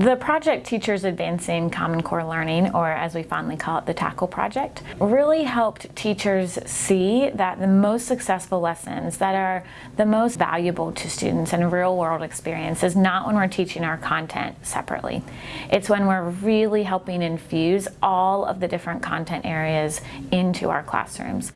The project Teachers Advancing Common Core Learning, or as we fondly call it, the TACKLE project, really helped teachers see that the most successful lessons that are the most valuable to students and real world experience is not when we're teaching our content separately. It's when we're really helping infuse all of the different content areas into our classrooms.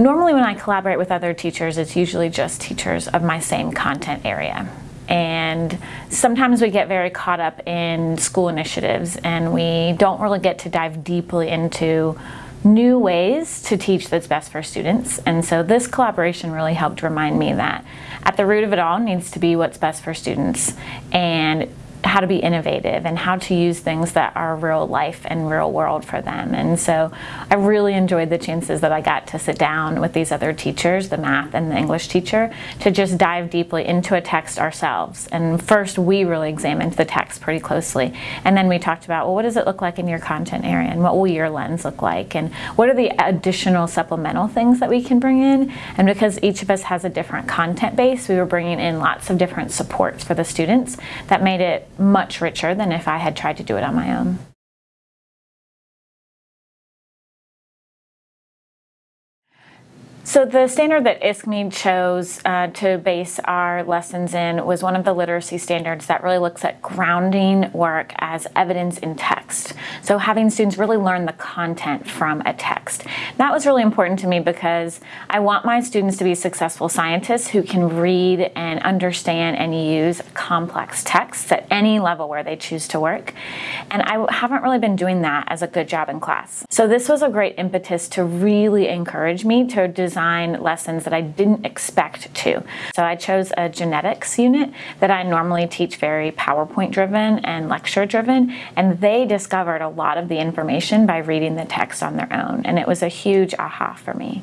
Normally when I collaborate with other teachers, it's usually just teachers of my same content area. And sometimes we get very caught up in school initiatives and we don't really get to dive deeply into new ways to teach that's best for students. And so this collaboration really helped remind me that at the root of it all needs to be what's best for students. And how to be innovative and how to use things that are real life and real world for them. And so I really enjoyed the chances that I got to sit down with these other teachers, the math and the English teacher, to just dive deeply into a text ourselves. And first we really examined the text pretty closely. And then we talked about, well, what does it look like in your content area? And what will your lens look like? And what are the additional supplemental things that we can bring in? And because each of us has a different content base, we were bringing in lots of different supports for the students that made it much richer than if I had tried to do it on my own. So the standard that ISKME chose uh, to base our lessons in was one of the literacy standards that really looks at grounding work as evidence in text. So having students really learn the content from a text. That was really important to me because I want my students to be successful scientists who can read and understand and use complex texts at any level where they choose to work. And I haven't really been doing that as a good job in class. So this was a great impetus to really encourage me to design design lessons that I didn't expect to. So I chose a genetics unit that I normally teach very PowerPoint driven and lecture driven, and they discovered a lot of the information by reading the text on their own, and it was a huge aha for me.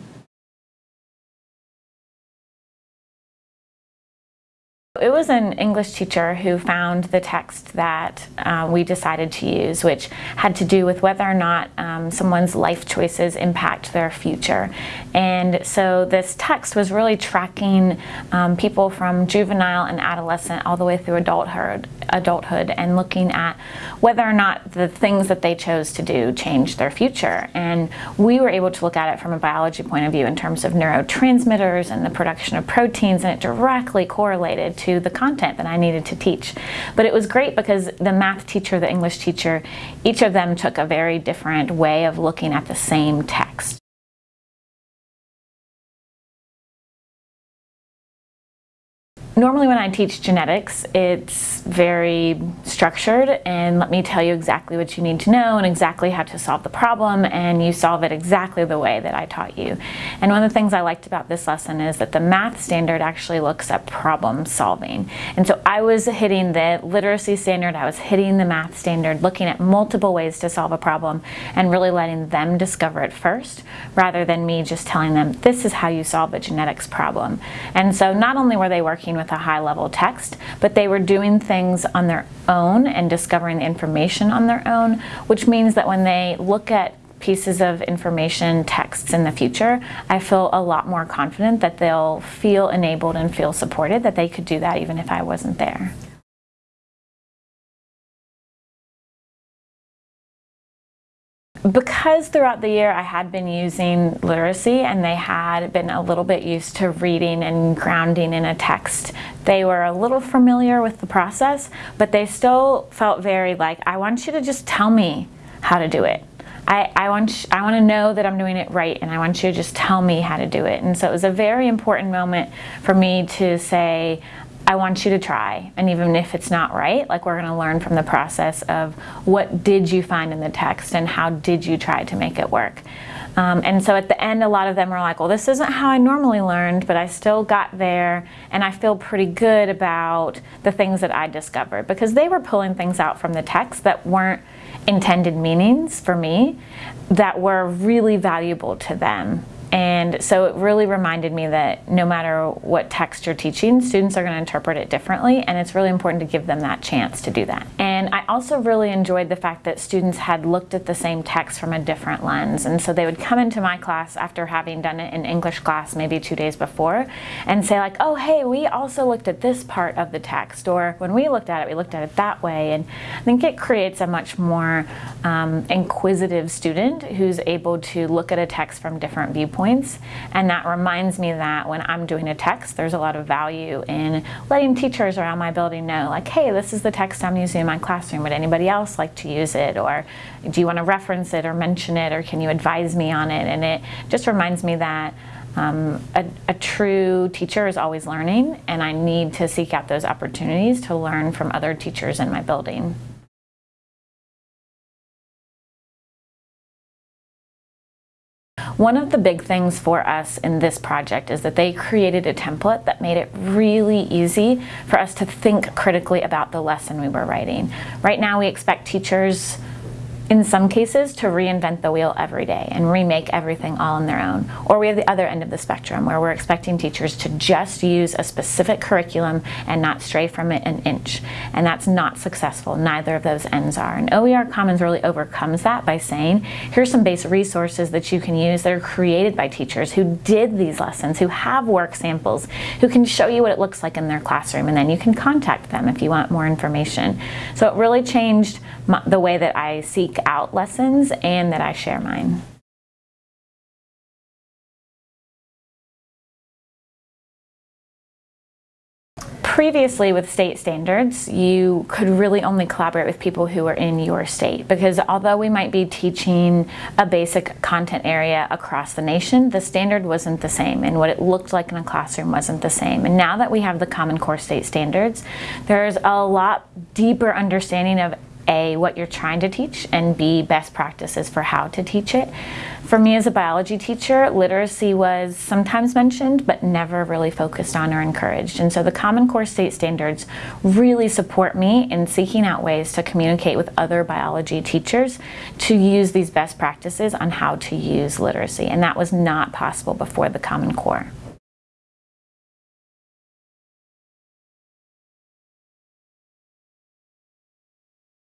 It was an English teacher who found the text that uh, we decided to use, which had to do with whether or not um, someone's life choices impact their future. And so this text was really tracking um, people from juvenile and adolescent all the way through adulthood, adulthood and looking at whether or not the things that they chose to do changed their future. And we were able to look at it from a biology point of view in terms of neurotransmitters and the production of proteins, and it directly correlated to to the content that I needed to teach. But it was great because the math teacher, the English teacher, each of them took a very different way of looking at the same text. Normally when I teach genetics, it's very structured and let me tell you exactly what you need to know and exactly how to solve the problem and you solve it exactly the way that I taught you. And one of the things I liked about this lesson is that the math standard actually looks at problem solving. And so I was hitting the literacy standard, I was hitting the math standard, looking at multiple ways to solve a problem and really letting them discover it first rather than me just telling them this is how you solve a genetics problem. And so not only were they working with with a high level text, but they were doing things on their own and discovering information on their own, which means that when they look at pieces of information, texts in the future, I feel a lot more confident that they'll feel enabled and feel supported that they could do that even if I wasn't there. Because throughout the year I had been using literacy and they had been a little bit used to reading and grounding in a text, they were a little familiar with the process, but they still felt very like, I want you to just tell me how to do it. I, I, want, I want to know that I'm doing it right and I want you to just tell me how to do it. And so it was a very important moment for me to say, I want you to try. And even if it's not right, like we're gonna learn from the process of what did you find in the text and how did you try to make it work. Um, and so at the end, a lot of them were like, well, this isn't how I normally learned, but I still got there and I feel pretty good about the things that I discovered because they were pulling things out from the text that weren't intended meanings for me that were really valuable to them And so it really reminded me that no matter what text you're teaching, students are going to interpret it differently, and it's really important to give them that chance to do that. And I also really enjoyed the fact that students had looked at the same text from a different lens. And so they would come into my class after having done it in English class maybe two days before and say like, oh, hey, we also looked at this part of the text, or when we looked at it, we looked at it that way. And I think it creates a much more um, inquisitive student who's able to look at a text from different viewpoints points. And that reminds me that when I'm doing a text, there's a lot of value in letting teachers around my building know, like, hey, this is the text I'm using in my classroom. Would anybody else like to use it? Or do you want to reference it or mention it? Or can you advise me on it? And it just reminds me that um, a, a, true teacher is always learning, and I need to seek out those opportunities to learn from other teachers in my building. One of the big things for us in this project is that they created a template that made it really easy for us to think critically about the lesson we were writing. Right now we expect teachers in some cases to reinvent the wheel every day and remake everything all on their own. Or we have the other end of the spectrum where we're expecting teachers to just use a specific curriculum and not stray from it an inch. And that's not successful. Neither of those ends are. And OER Commons really overcomes that by saying, here's some basic resources that you can use that are created by teachers who did these lessons, who have work samples, who can show you what it looks like in their classroom. And then you can contact them if you want more information. So it really changed my, the way that I out lessons and that I share mine. previously with state standards, you could really only collaborate with people who are in your state because although we might be teaching a basic content area across the nation, the standard wasn't the same and what it looked like in a classroom wasn't the same. And now that we have the Common Core state standards, there's a lot deeper understanding of a, what you're trying to teach, and B, best practices for how to teach it. For me as a biology teacher, literacy was sometimes mentioned, but never really focused on or encouraged. And so the Common Core State Standards really support me in seeking out ways to communicate with other biology teachers to use these best practices on how to use literacy. And that was not possible before the Common Core.